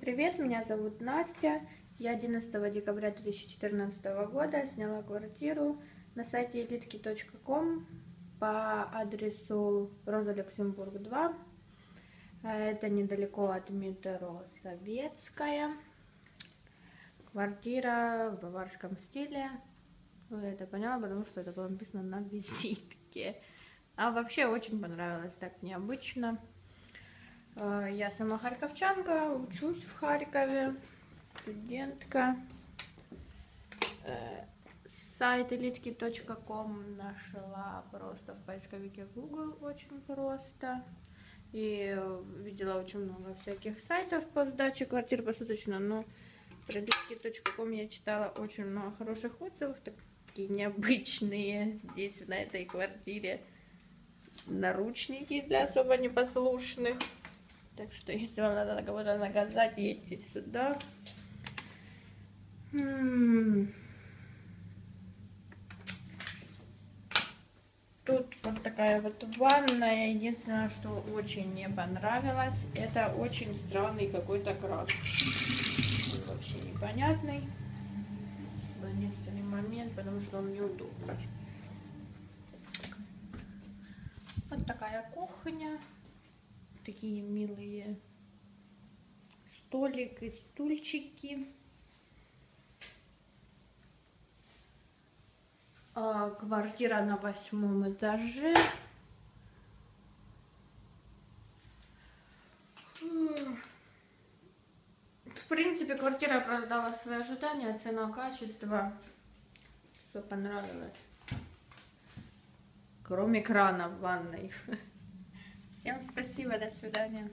Привет, меня зовут Настя. Я 11 декабря 2014 года сняла квартиру на сайте elitki.com по адресу Роза Люксембург 2. Это недалеко от метро Советская. Квартира в баварском стиле. Я это поняла, потому что это было написано на визитке. А вообще очень понравилось, так необычно. Э, я сама харьковчанка, учусь в Харькове, студентка. Э, сайт elitki.com нашла просто в поисковике Google очень просто. И видела очень много всяких сайтов по сдаче квартир посуточно, но про elitki.com я читала очень много хороших отзывов, такие необычные здесь, на этой квартире. Наручники для особо непослушных. Так что, если вам надо кого-то наказать, едьте сюда. Тут вот такая вот ванная. Единственное, что очень не понравилось, это очень странный какой-то крас. Вообще непонятный. Единственный момент, потому что он неудобный. Вот такая кухня такие милые столик и стульчики. А, квартира на восьмом этаже. В принципе, квартира оправдала свои ожидания, цена, качество. Все понравилось. Кроме крана в ванной. Всем спасибо, до свидания.